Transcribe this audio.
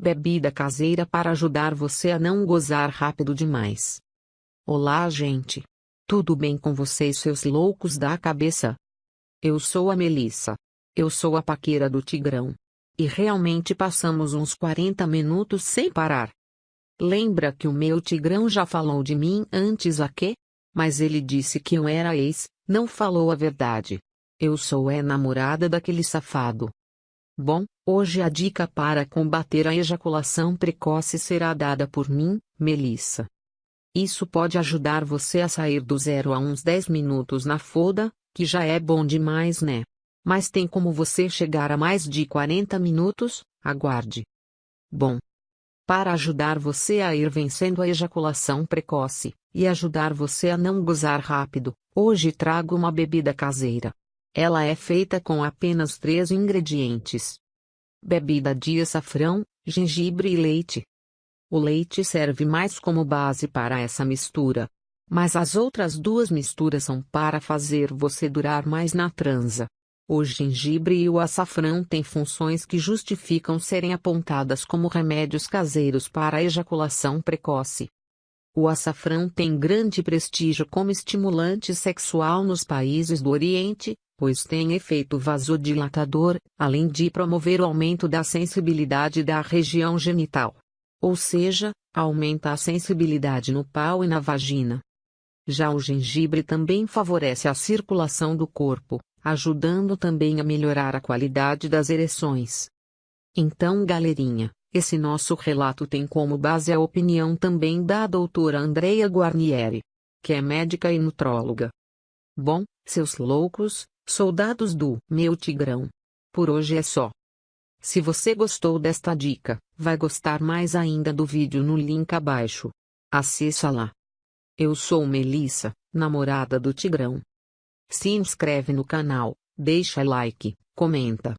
Bebida caseira para ajudar você a não gozar rápido demais. Olá, gente. Tudo bem com vocês, seus loucos da cabeça? Eu sou a Melissa. Eu sou a paqueira do Tigrão. E realmente passamos uns 40 minutos sem parar. Lembra que o meu Tigrão já falou de mim antes aqui? Mas ele disse que eu era ex, não falou a verdade. Eu sou é namorada daquele safado. Bom, hoje a dica para combater a ejaculação precoce será dada por mim, Melissa. Isso pode ajudar você a sair do zero a uns 10 minutos na foda, que já é bom demais, né? Mas tem como você chegar a mais de 40 minutos? Aguarde. Bom. Para ajudar você a ir vencendo a ejaculação precoce, e ajudar você a não gozar rápido, hoje trago uma bebida caseira. Ela é feita com apenas três ingredientes: bebida de açafrão, gengibre e leite. O leite serve mais como base para essa mistura. Mas as outras duas misturas são para fazer você durar mais na transa. O gengibre e o açafrão têm funções que justificam serem apontadas como remédios caseiros para a ejaculação precoce. O açafrão tem grande prestígio como estimulante sexual nos países do Oriente, pois tem efeito vasodilatador, além de promover o aumento da sensibilidade da região genital. Ou seja, aumenta a sensibilidade no pau e na vagina. Já o gengibre também favorece a circulação do corpo, ajudando também a melhorar a qualidade das ereções. Então, galerinha, esse nosso relato tem como base a opinião também da doutora Andrea Guarnieri, que é médica e nutróloga. Bom, seus loucos, Soldados do Meu Tigrão. Por hoje é só. Se você gostou desta dica, vai gostar mais ainda do vídeo no link abaixo. Acessa lá. Eu sou Melissa, namorada do Tigrão. Se inscreve no canal, deixa like, comenta,